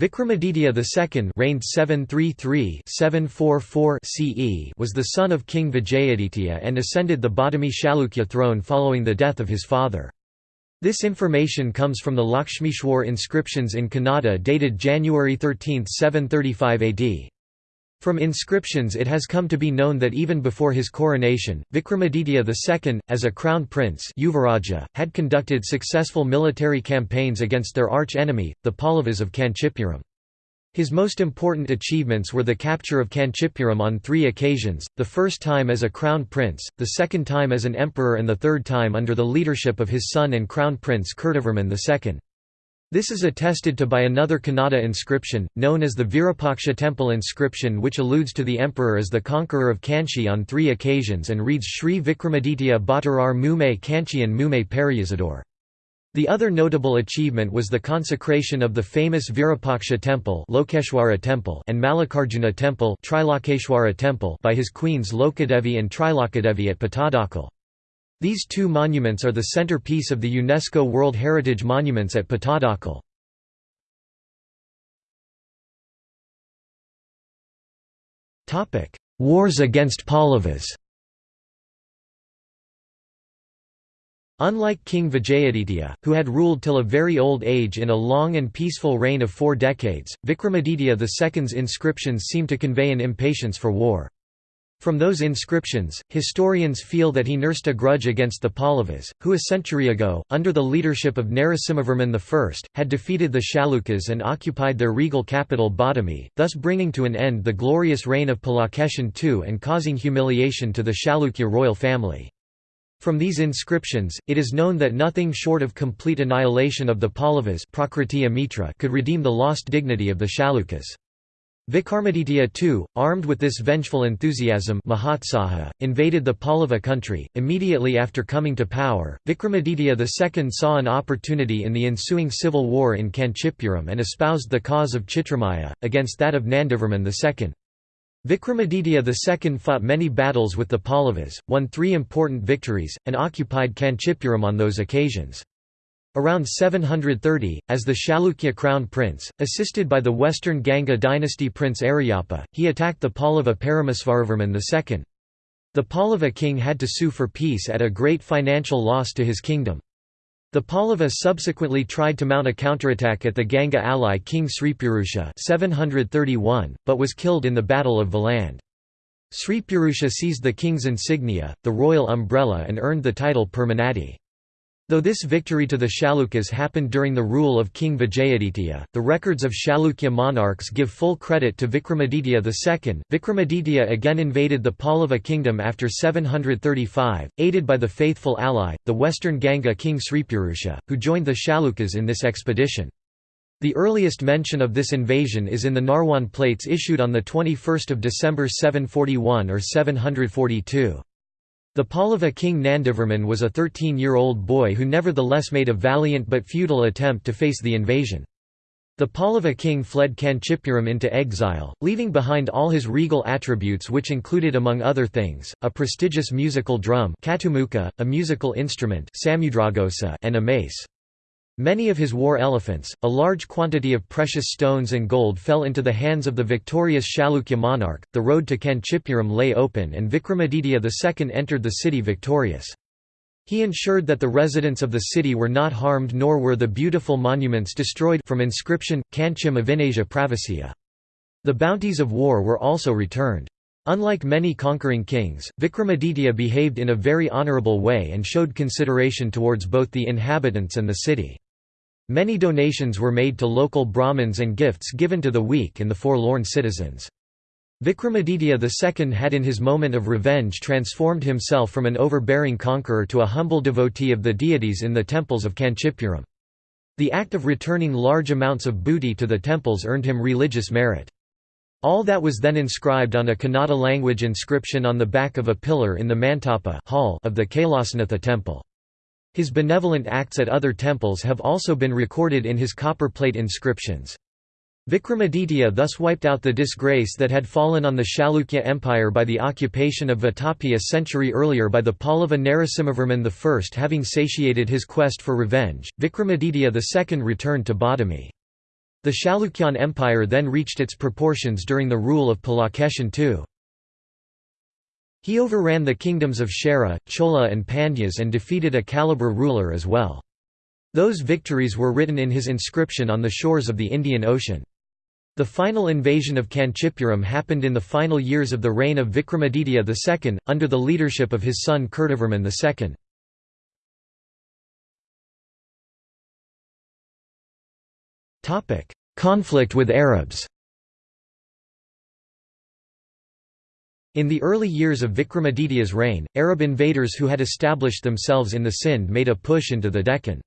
Vikramaditya II reigned 733-744 CE was the son of King Vijayaditya and ascended the Badami Chalukya throne following the death of his father. This information comes from the Lakshmeshwar inscriptions in Kannada dated January 13, 735 AD. From inscriptions it has come to be known that even before his coronation, Vikramaditya II, as a crown prince Yuvaraja, had conducted successful military campaigns against their arch-enemy, the Pallavas of Kanchipuram. His most important achievements were the capture of Kanchipuram on three occasions, the first time as a crown prince, the second time as an emperor and the third time under the leadership of his son and crown prince Kirtivarman II. This is attested to by another Kannada inscription, known as the Virupaksha temple inscription which alludes to the emperor as the conqueror of Kanchi on three occasions and reads Sri Vikramaditya Bhattarar Mume Kanchian Mume Periyazador. The other notable achievement was the consecration of the famous Virupaksha temple, Lokeshwara temple and Mallikarjuna temple, Trilokeshwara temple by his queens Lokadevi and Trilokadevi at Pattadakal. These two monuments are the centerpiece of the UNESCO World Heritage Monuments at Pattadakal. Wars against Pallavas Unlike King Vijayaditya, who had ruled till a very old age in a long and peaceful reign of four decades, Vikramaditya II's inscriptions seem to convey an impatience for war. From those inscriptions, historians feel that he nursed a grudge against the Pallavas, who a century ago, under the leadership of Narasimhavarman I, had defeated the Chalukyas and occupied their regal capital Badami, thus bringing to an end the glorious reign of Pulakeshin II and causing humiliation to the Chalukya royal family. From these inscriptions, it is known that nothing short of complete annihilation of the Pallavas could redeem the lost dignity of the Chalukyas. Vikramaditya II, armed with this vengeful enthusiasm Mahatsaha, invaded the Pallava country. Immediately after coming to power, Vikramaditya II saw an opportunity in the ensuing civil war in Kanchipuram and espoused the cause of Chitramaya, against that of Nandivarman II. Vikramaditya II fought many battles with the Pallavas, won three important victories, and occupied Kanchipuram on those occasions. Around 730, as the Chalukya crown prince, assisted by the western Ganga dynasty prince Aryappa, he attacked the Pallava Paramesvaravarman II. The Pallava king had to sue for peace at a great financial loss to his kingdom. The Pallava subsequently tried to mount a counterattack at the Ganga ally King Sripurusha 731, but was killed in the Battle of Vilande. Sripurusha seized the king's insignia, the royal umbrella and earned the title Permanadi. Though this victory to the Chalukyas happened during the rule of King Vijayaditya, the records of Chalukya monarchs give full credit to Vikramaditya II. Vikramaditya again invaded the Pallava kingdom after 735, aided by the faithful ally, the western Ganga king Sripurusha, who joined the Chalukyas in this expedition. The earliest mention of this invasion is in the Narwan plates issued on 21 December 741 or 742. The Pallava king Nandivarman was a 13-year-old boy who nevertheless made a valiant but futile attempt to face the invasion. The Pallava king fled Kanchipuram into exile, leaving behind all his regal attributes which included among other things, a prestigious musical drum a musical instrument and a mace. Many of his war elephants, a large quantity of precious stones and gold fell into the hands of the victorious Chalukya monarch, the road to Kanchipuram lay open and Vikramaditya II entered the city victorious. He ensured that the residents of the city were not harmed nor were the beautiful monuments destroyed from inscription, Kanchim Avinasia Pravasya. The bounties of war were also returned. Unlike many conquering kings, Vikramaditya behaved in a very honourable way and showed consideration towards both the inhabitants and the city. Many donations were made to local Brahmins and gifts given to the weak and the forlorn citizens. Vikramaditya II had in his moment of revenge transformed himself from an overbearing conqueror to a humble devotee of the deities in the temples of Kanchipuram. The act of returning large amounts of booty to the temples earned him religious merit. All that was then inscribed on a Kannada language inscription on the back of a pillar in the Mantapa hall of the Kailasanatha temple. His benevolent acts at other temples have also been recorded in his copperplate inscriptions. Vikramaditya thus wiped out the disgrace that had fallen on the Chalukya Empire by the occupation of Vatapi a century earlier by the Pallava Narasimhavarman I. Having satiated his quest for revenge, Vikramaditya II returned to Badami. The Chalukyan Empire then reached its proportions during the rule of Pulakeshin II. He overran the kingdoms of Chera, Chola and Pandyas and defeated a Kalabhra ruler as well. Those victories were written in his inscription on the shores of the Indian Ocean. The final invasion of Kanchipuram happened in the final years of the reign of Vikramaditya II, under the leadership of his son Kirtivarman II. Conflict with Arabs In the early years of Vikramaditya's reign, Arab invaders who had established themselves in the Sindh made a push into the Deccan.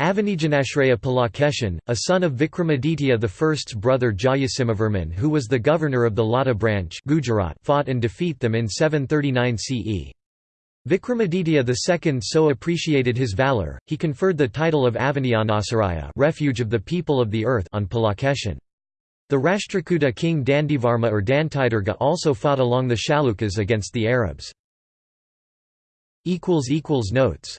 Avanijanashraya Pulakeshin, a son of Vikramaditya I's brother Jayasimhavarman who was the governor of the Lata branch Gujarat fought and defeat them in 739 CE. Vikramaditya II so appreciated his valour, he conferred the title of Avanijanashraya refuge of the people of the earth on Pulakeshin. The Rashtrakuta king Dantivarma or Dantidurga also fought along the Chalukyas against the Arabs. Notes